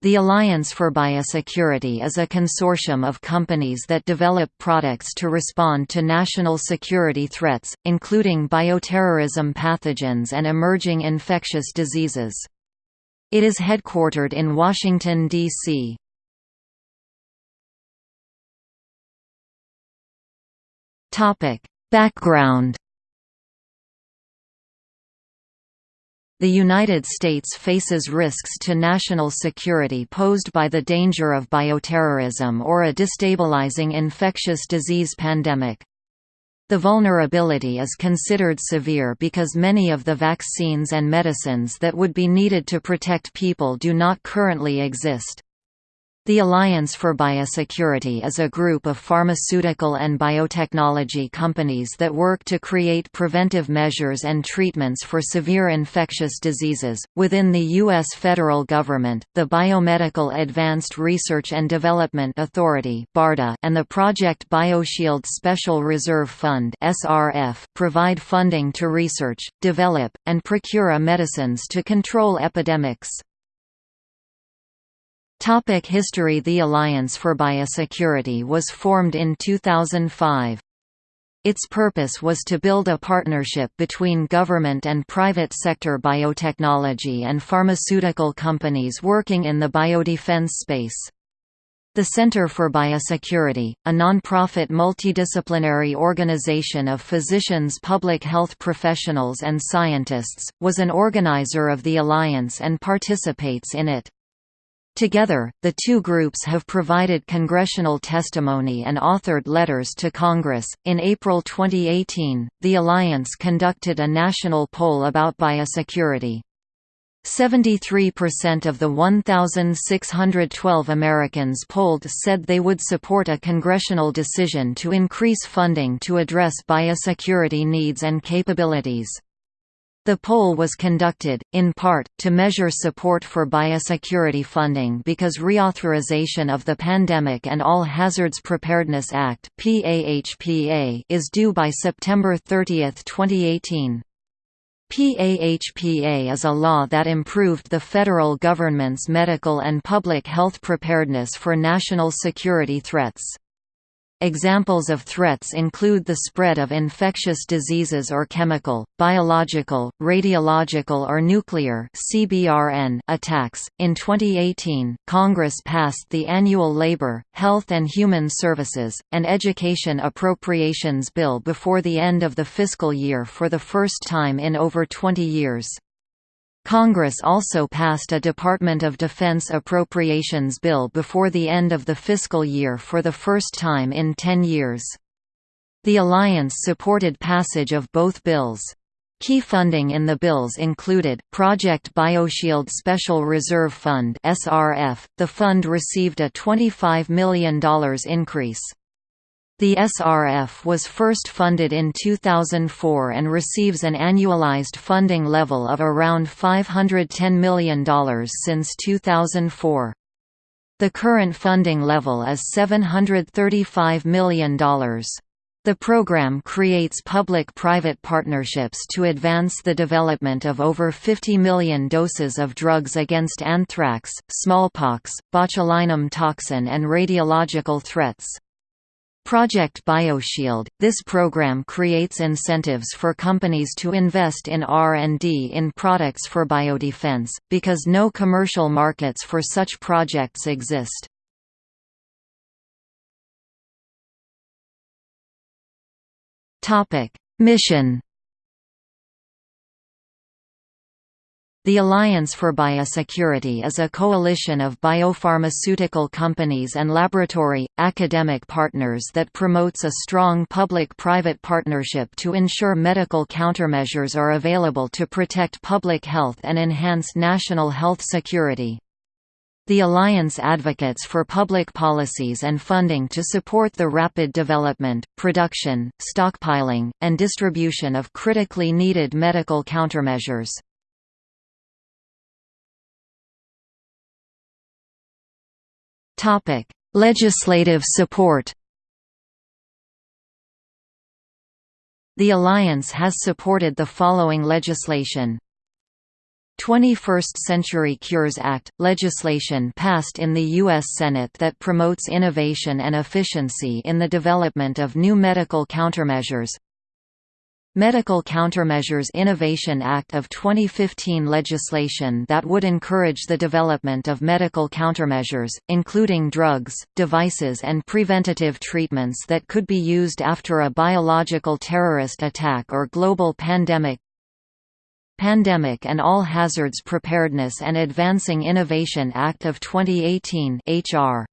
The Alliance for Biosecurity is a consortium of companies that develop products to respond to national security threats, including bioterrorism pathogens and emerging infectious diseases. It is headquartered in Washington, D.C. Background The United States faces risks to national security posed by the danger of bioterrorism or a destabilizing infectious disease pandemic. The vulnerability is considered severe because many of the vaccines and medicines that would be needed to protect people do not currently exist. The Alliance for Biosecurity is a group of pharmaceutical and biotechnology companies that work to create preventive measures and treatments for severe infectious diseases. Within the U.S. federal government, the Biomedical Advanced Research and Development Authority and the Project BioShield Special Reserve Fund provide funding to research, develop, and procure medicines to control epidemics. Topic History The Alliance for Biosecurity was formed in 2005. Its purpose was to build a partnership between government and private sector biotechnology and pharmaceutical companies working in the biodefense space. The Center for Biosecurity, a non-profit multidisciplinary organization of physicians public health professionals and scientists, was an organizer of the alliance and participates in it. Together, the two groups have provided congressional testimony and authored letters to Congress. In April 2018, the alliance conducted a national poll about biosecurity. 73% of the 1,612 Americans polled said they would support a congressional decision to increase funding to address biosecurity needs and capabilities. The poll was conducted, in part, to measure support for biosecurity funding because reauthorization of the Pandemic and All Hazards Preparedness Act is due by September 30, 2018. PAHPA is a law that improved the federal government's medical and public health preparedness for national security threats. Examples of threats include the spread of infectious diseases or chemical, biological, radiological or nuclear (CBRN) attacks. In 2018, Congress passed the annual Labor, Health and Human Services and Education Appropriations Bill before the end of the fiscal year for the first time in over 20 years. Congress also passed a Department of Defense appropriations bill before the end of the fiscal year for the first time in 10 years. The alliance supported passage of both bills. Key funding in the bills included, Project BioShield Special Reserve Fund. .The fund received a $25 million increase. The SRF was first funded in 2004 and receives an annualized funding level of around $510 million since 2004. The current funding level is $735 million. The program creates public-private partnerships to advance the development of over 50 million doses of drugs against anthrax, smallpox, botulinum toxin and radiological threats. Project BioShield – This program creates incentives for companies to invest in R&D in products for biodefense, because no commercial markets for such projects exist. Mission The Alliance for Biosecurity is a coalition of biopharmaceutical companies and laboratory, academic partners that promotes a strong public-private partnership to ensure medical countermeasures are available to protect public health and enhance national health security. The Alliance advocates for public policies and funding to support the rapid development, production, stockpiling, and distribution of critically needed medical countermeasures. Topic: Legislative support. The alliance has supported the following legislation. 21st Century Cures Act – legislation passed in the U.S. Senate that promotes innovation and efficiency in the development of new medical countermeasures Medical Countermeasures Innovation Act of 2015 legislation that would encourage the development of medical countermeasures, including drugs, devices and preventative treatments that could be used after a biological terrorist attack or global pandemic. Pandemic and All Hazards Preparedness and Advancing Innovation Act of 2018 HR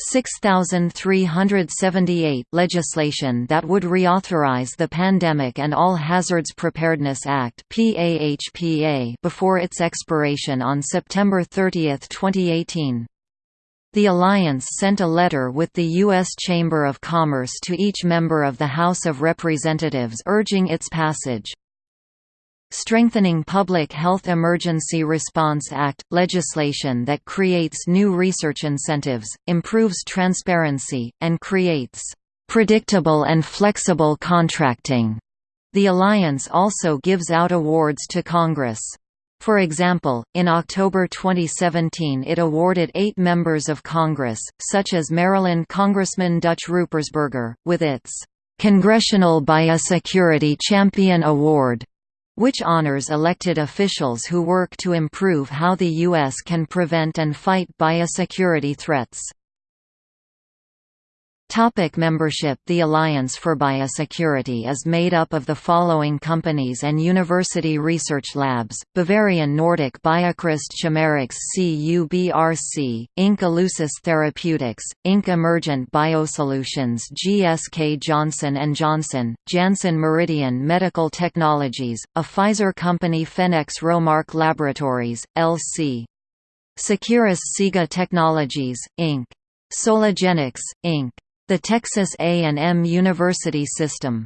6378 legislation that would reauthorize the Pandemic and All Hazards Preparedness Act before its expiration on September 30, 2018. The Alliance sent a letter with the U.S. Chamber of Commerce to each member of the House of Representatives urging its passage. Strengthening Public Health Emergency Response Act – legislation that creates new research incentives, improves transparency, and creates "...predictable and flexible contracting." The Alliance also gives out awards to Congress. For example, in October 2017 it awarded eight members of Congress, such as Maryland Congressman Dutch Ruppersberger, with its "...Congressional Biosecurity Champion Award." Which honors elected officials who work to improve how the U.S. can prevent and fight biosecurity threats. Topic membership The Alliance for Biosecurity is made up of the following companies and university research labs, Bavarian Nordic BioCryst Chimerix CUBRC, Inc. Elusys Therapeutics, Inc. Emergent Biosolutions GSK Johnson & Johnson, Janssen Meridian Medical Technologies, a Pfizer company Pfenex Romark Laboratories, L.C. Seqirus SIGA Technologies, Inc. Soligenix, Inc. The Texas A&M University System